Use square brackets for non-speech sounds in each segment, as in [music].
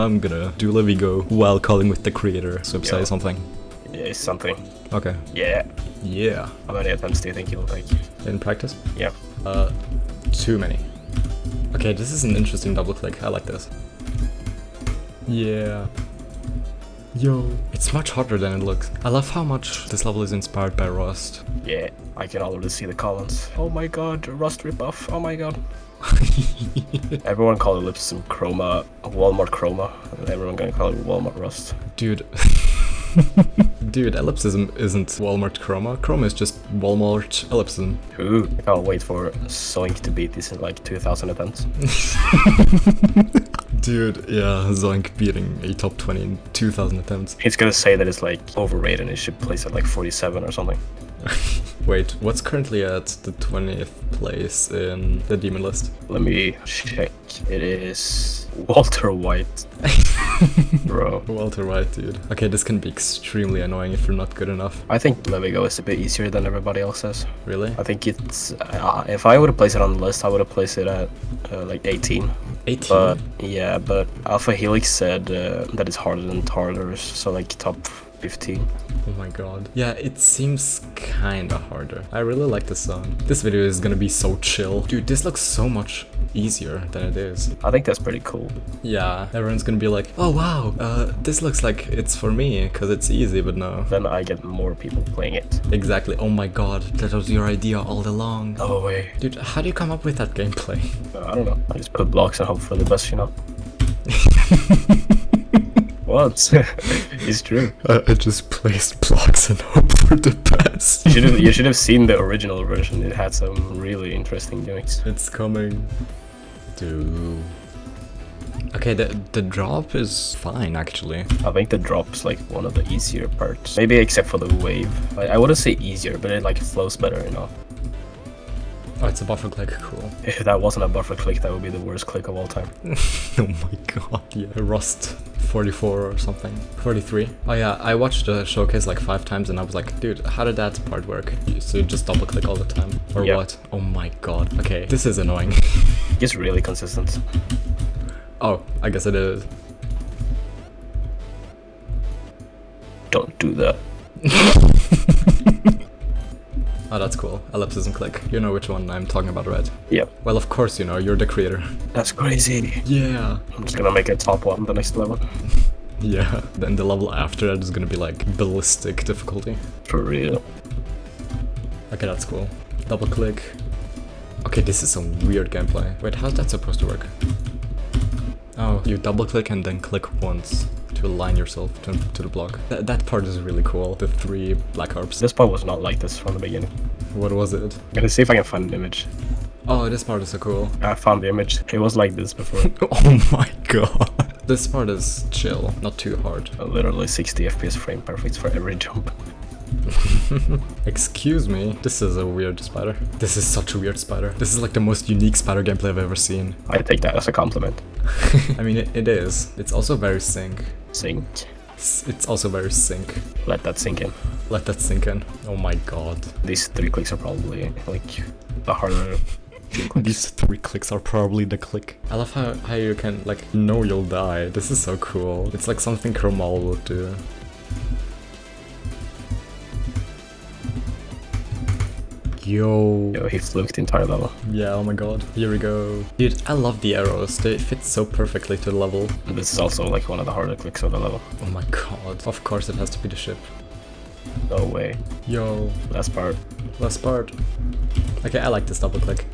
I'm gonna do Levigo while calling with the creator, so say something. Yeah, something. Okay. Yeah. Yeah. How many attempts do you think you'll take? In practice? Yeah. Uh, too many. Okay, this is an interesting double click. I like this. Yeah. Yo. It's much harder than it looks. I love how much this level is inspired by Rust. Yeah. I can already see the comments. Oh my god, Rust ripoff. Oh my god. [laughs] Everyone called Ellipsism Chroma, Walmart Chroma, and everyone gonna call it Walmart Rust. Dude. [laughs] Dude, ellipsism isn't Walmart Chroma. Chroma is just Walmart ellipsism. Ooh, I can't wait for Zoink to beat this in like 2000 attempts. [laughs] Dude, yeah, Zoink beating a top 20 in 2000 attempts. He's gonna say that it's like overrated and it should place at like 47 or something. [laughs] Wait, what's currently at the 20th place in the demon list? Let me check. It is Walter White. [laughs] Bro. Walter White, dude. Okay, this can be extremely annoying if you're not good enough. I think Levigo is a bit easier than everybody else says. Really? I think it's. Uh, if I would have placed it on the list, I would have placed it at uh, like 18. 18? But yeah, but Alpha Helix said uh, that it's harder than Tartarus, so like top 15. Oh my god. Yeah, it seems kinda harder. I really like this song. This video is gonna be so chill. Dude, this looks so much easier than it is. I think that's pretty cool. Yeah, everyone's gonna be like, oh wow, uh, this looks like it's for me, cause it's easy, but no. Then I get more people playing it. Exactly, oh my god, that was your idea all along. No way. Dude, how do you come up with that gameplay? Uh, I don't know. I just put blocks and hope for the best, you know. [laughs] what? [laughs] it's true. I, I just placed blocks and hope for the best. You should have you should have seen the original version. It had some really interesting gimmicks. It's coming. Dude. Okay, the the drop is fine actually. I think the drop's like one of the easier parts. Maybe except for the wave. I, I wouldn't say easier, but it like flows better, you know. Oh, it's a buffer click, cool. [laughs] If that wasn't a buffer click, that would be the worst click of all time. [laughs] oh my god, yeah. Rust 44 or something. 43. Oh yeah, I watched the showcase like five times and I was like, dude, how did that part work? So you just double click all the time? Or Yeah. what? Oh my god. Okay, this is annoying. [laughs] It's really consistent. oh, I guess it is. Don't do that. Oh, that's cool. Ellipses and click. You know which one I'm talking about, right? Yep. Well, of course you know, you're the creator. That's crazy. Yeah. I'm just gonna make a top one the next level. [laughs] Yeah. Then the level after that is gonna be like ballistic difficulty. For real. Okay, that's cool. Double click. Okay, this is some weird gameplay. Wait, how's that supposed to work? Oh, you double click and then click once to align yourself to, to the block. Th that part is really cool. The three black harps. This part was not like this from the beginning. What was it? I'm gonna see if I can find an image. Oh, this part is so cool. I found the image. It was like this before. [laughs] oh my god. This part is chill, not too hard. Literally 60 FPS frame perfect for every [laughs] jump. [laughs] Excuse me, this is a weird spider. This is such a weird spider. This is like the most unique spider gameplay I've ever seen. I take that as a compliment. [laughs] I mean, it, it is. It's also very sync. Sink. It's, it's also very sync. Let that sink in. Let that sink in. Oh my god. These three clicks are probably like the harder. [laughs] These three clicks are probably the click. I love how, how you can, like, know you'll die. This is so cool. It's like something Chromal would do. Yo. Yo, he fluked the entire level. Yeah, oh my god. Here we go. Dude, I love the arrows. They fit so perfectly to the level. This is also like one of the harder clicks of the level. Oh my god. Of course it has to be the ship. No way. Yo. Last part. Last part. Okay, I like this double click.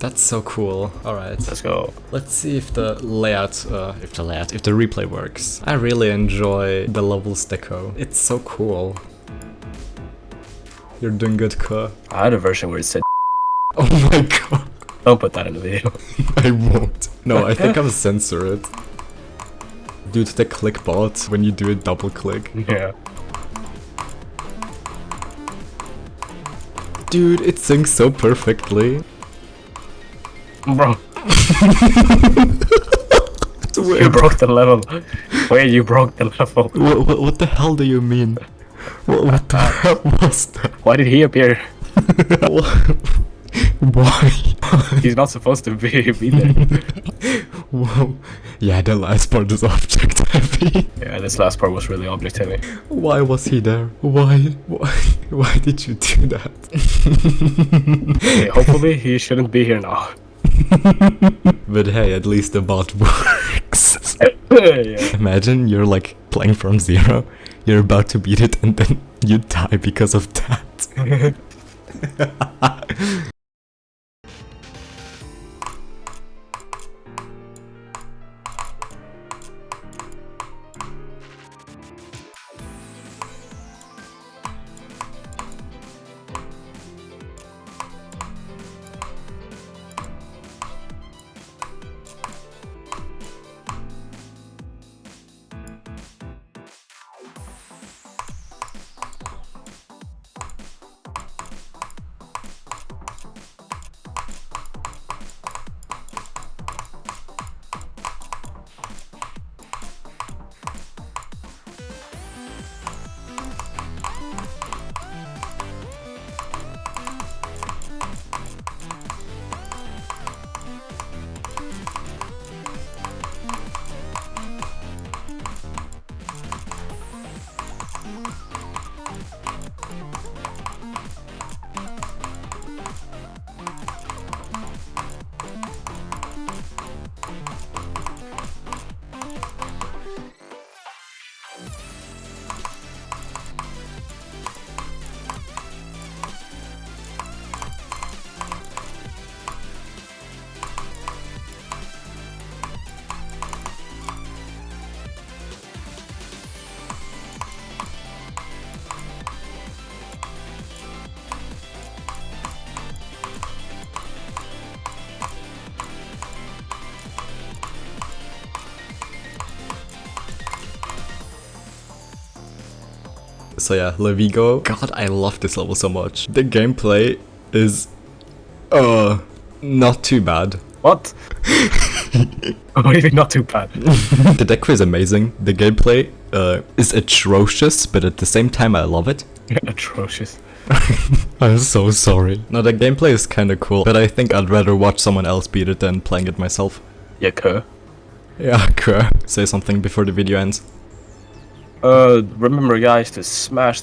That's so cool. Alright. Let's go. Let's see if the layout, uh, if the layout, if the replay works. I really enjoy the levels deco. It's so cool. You're doing good, Ka. I had a version where it said [laughs] Oh my god. don't put that in the video. [laughs] I won't. No, I think [laughs] I'll censor it. Dude, the click bot, when you do a double click. yeah. Dude, it syncs so perfectly. Bro. you broke the level. Wait, you broke the level. What, what, what the hell do you mean? What, what the uh, hell was that? Why did he appear? [laughs] Why? [laughs] He's not supposed to be, be there. [laughs] Whoa. Yeah, the last part is object heavy. yeah, this last part was really object heavy. Why was he there? Why? Why? Why did you do that? Okay, hopefully he shouldn't be here now. but hey, at least the bot works. yeah. Imagine you're like playing from zero, you're about to beat it, and then you die because of that. [laughs] So yeah, Levigo. God, I love this level so much. The gameplay is, uh, not too bad. What? [laughs] oh, even not too bad. [laughs] the deck is amazing. The gameplay uh, is atrocious, but at the same time I love it. [laughs] Atrocious. I'm so sorry. No, the gameplay is kinda cool, but I think I'd rather watch someone else beat it than playing it myself. Yeah, Kerr. Yeah, Kerr. Say something before the video ends. Uh, remember guys to smash